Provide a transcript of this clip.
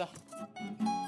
있 어.